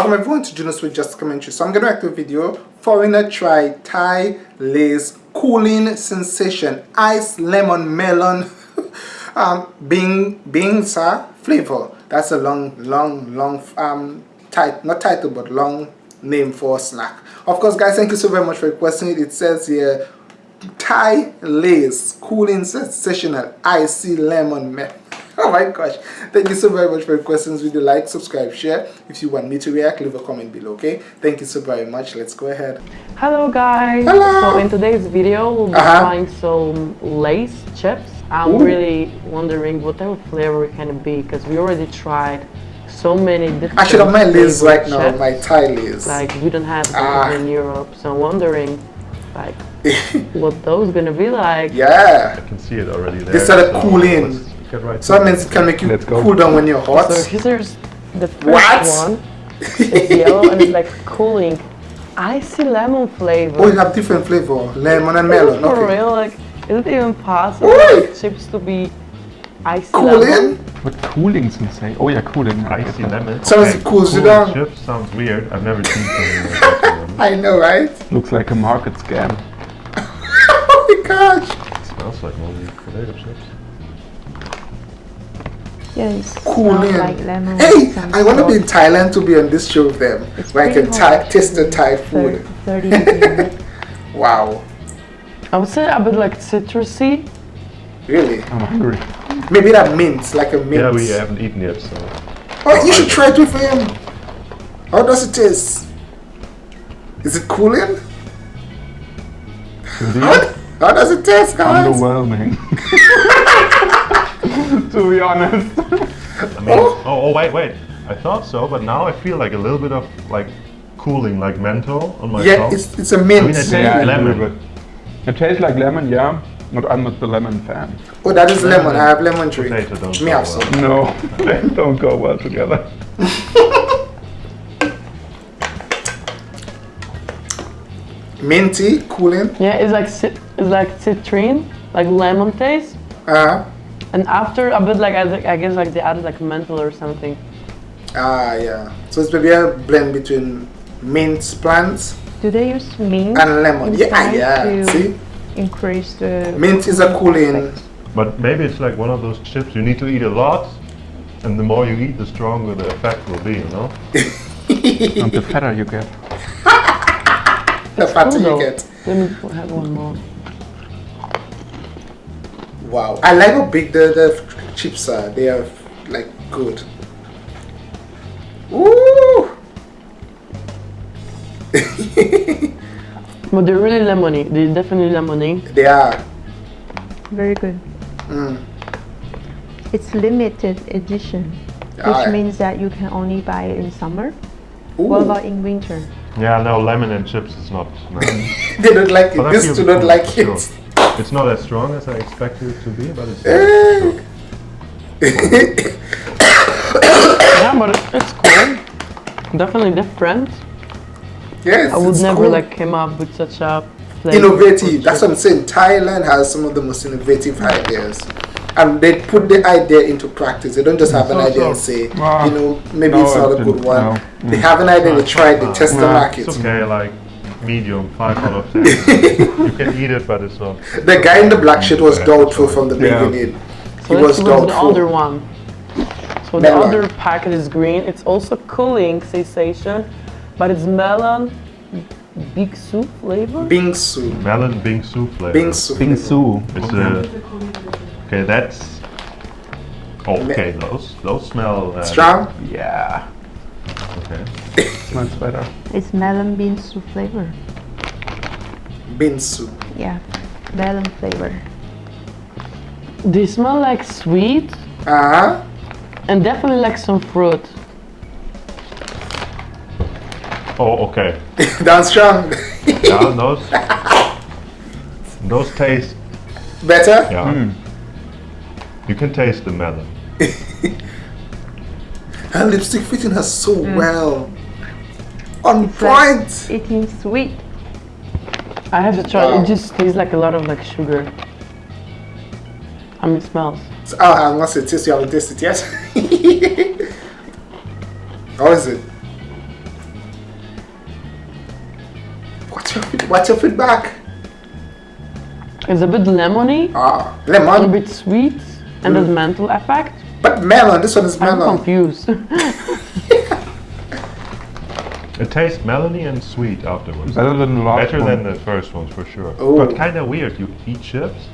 Welcome everyone to Junos with Just Commentary. So I'm going to react to a video. Foreigner try Thai Lay's Cooling Sensation Ice Lemon Melon um, Bing Bing Sa flavor. That's a long, long, long um title, not title, but long name for snack. Of course, guys, thank you so very much for requesting it. It says here Thai Lay's Cooling Sensational Icy Lemon Melon oh my gosh thank you so very much for your questions video like subscribe share if you want me to react leave a comment below okay thank you so very much let's go ahead hello guys hello. so in today's video we'll be uh -huh. trying some Lay's chips i'm Ooh. really wondering what type of flavor it can be because we already tried so many different I should have my Lay's right chips. now, my Thai Lay's. Like we don't have ah. in Europe, so I'm wondering like what those gonna be like. Yeah. I can see it already there. They started so cooling. Get right so that means it can make you cool down when you're hot. So here's the first what? one. It's yellow and it's like cooling. Icy lemon flavor. Oh, you have different flavor, lemon and melon. For okay. real, like, is it even possible like, chips to be icy cooling? lemon? What cooling say? Oh yeah, cooling. Icy lemon. Sounds okay. cools cool you down. Chips sounds weird. I've never seen something like that. I know, right? Looks like a market scam. oh my gosh. It smells like movie potato chips. Yes. Cool like lemon. Hey, I want to be in Thailand to be on this show with them, it's where I can taste the Thai food. 30 wow. I would say a bit like citrusy. Really? I'm hungry. Maybe that mint, like a mint. Yeah, we haven't eaten yet, so. Oh, you should try it with him. How does it taste? Is it cooling? How, how does it taste, guys? Underwhelming. to be honest. I mean, oh. oh, wait, wait. I thought so, but now I feel like a little bit of like cooling, like menthol on my yeah, tongue. Yeah, it's, it's a mint. I mean, it yeah, lemon. It tastes like lemon, yeah. But I'm not the lemon fan. Oh, that is lemon. I have lemon tree. Potato don't Me also. Well. No, they don't go well together. Minty, cooling. Yeah, it's like it's like citrine, like lemon taste. Uh huh. And after a bit like I, I guess like they added like menthol or something. Ah yeah. So it's maybe a blend between mint plants. Do they use mint? And lemon. Yeah, yeah. See? Increase the mint is a cooling. But maybe it's like one of those chips you need to eat a lot and the more you eat the stronger the effect will be, you know? and the fatter you get. the fatter cool you get. Let me have one more. Wow, I like how big the, the chips are. They are like good. Ooh! but they're really lemony. They're definitely lemony. They are. Very good. Mm. It's limited edition, which ah, means that you can only buy it in summer. Ooh. What about in winter? Yeah, no, lemon and chips is not. No. they don't like it. This do not like it. Sure. It's not as strong as I expected it to be, but it's. yeah, but it's cool. Definitely different. Yes, I would never cool. like come up with such a innovative. That's what I'm saying. Thailand has some of the most innovative ideas. And they put the idea into practice. They don't just have an idea so. and say, uh, you know, maybe no, it's not a good one. No. They have an idea, they try, they test the market. It's okay, like medium, 5 out of 10. you can eat it, but it's not. The guy in the black shirt was doubtful from the yeah. beginning. He so was doubtful. the other one. So melon. the other packet is green. It's also cooling sensation, but it's melon bingsu flavor. Bingsu. Melon bingsu flavor. Bingsu. Bingsu. It's a. Okay, that's. Okay, those those smell. Uh, Strong. Yeah. Okay. Smells better. It's melon bean soup flavor. Bean soup. Yeah, melon flavor. They smell like sweet. Uh huh. And definitely like some fruit. Oh, okay. That's strong. yeah, those. Those taste. Better? Yeah. Mm. You can taste the melon. Her lipstick fitting her so mm. well on it's uh, point. It is eating sweet. I have to try. Wow. It just tastes like a lot of like sugar. I mean, it smells. So, oh, unless it tastes, you haven't tasted yet. How is it? What's your what's your feedback? It's a bit lemony. Ah, lemon. A bit sweet, and mm. there's mental effect. But melon. This one is melon. I'm confused. it tastes melony and sweet afterwards. Better than the last Better one. than the first ones for sure. Ooh. But kind of weird. You eat chips.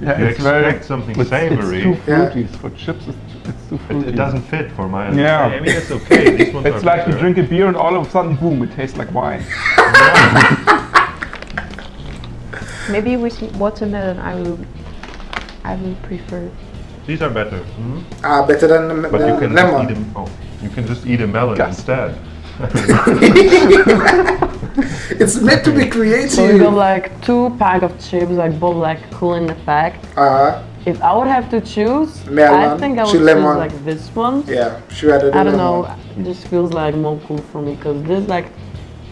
Yeah, you expect very, something it's, savory. It's too fruity. Yeah. For chips, it's, it's too fruity. It, it, doesn't fit for my. Yeah. I mean, it's okay. These ones it's like better. you drink a beer and all of a sudden, boom! It tastes like wine. Maybe with watermelon, I will. I will prefer. These are better. Mm -hmm. Ah, better than the But you can lemon. Just eat a, oh, you can just eat a melon Just. instead. it's meant to be creative. So we got like two pack of chips, like both like cool cooling effect. Uh huh. If I would have to choose, melon, I think I would choose lemon. like this one. Yeah, she rather I don't lemon. know. It just feels like more cool for me because this like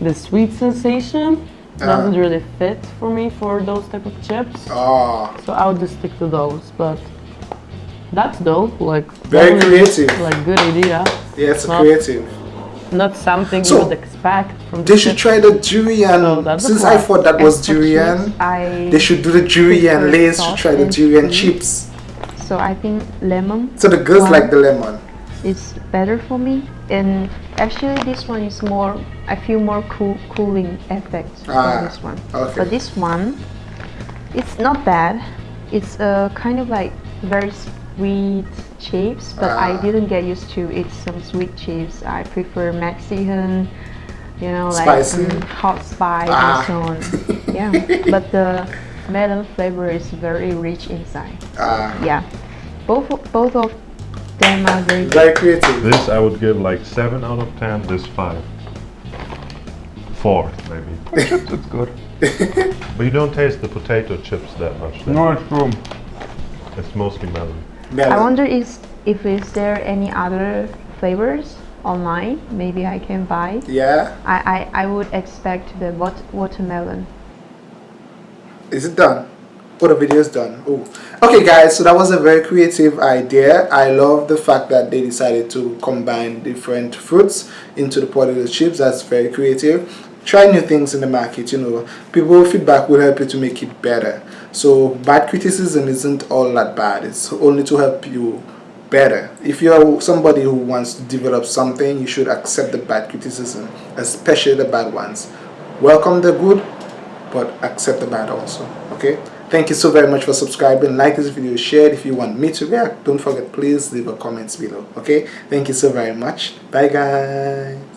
the sweet sensation uh, doesn't really fit for me for those type of chips. Oh. So I would just stick to those, but that's dope. Like very creative. Like good idea. Yeah, it's not, creative. Not something so you would expect from. They should try the durian. Since I thought that was durian, I they should do the durian. Lay's should try the durian chips. So I think lemon. So the girls like the lemon. It's better for me, and actually this one is more. I feel more cool, cooling effect ah, this one. Okay. But this one, it's not bad. It's a uh, kind of like very sweet chips, but I ah. didn't get used to eat some sweet chips. I prefer Mexican, you know, like um, hot spice ah. and so on. yeah, but the melon flavor is very rich inside. Ah. Yeah, both both of them are very very creative. This I would give like seven out of ten. This five. Four maybe. chips, it's good. but you don't taste the potato chips that much. Then. No, it's true. It's mostly melon. Melon. I wonder is if is there any other flavors online maybe I can buy. Yeah. I, I, I would expect the wat watermelon. Is it done? Oh, the video is done. Oh, okay, guys. So that was a very creative idea. I love the fact that they decided to combine different fruits into the potato chips. That's very creative try new things in the market you know. People feedback will help you to make it better. So bad criticism isn't all that bad. It's only to help you better. If you're somebody who wants to develop something you should accept the bad criticism especially the bad ones. Welcome the good but accept the bad also okay? Thank you so very much for subscribing. Like this video share it if you want me to react. Don't forget please leave a comments below okay? Thank you so very much. Bye guys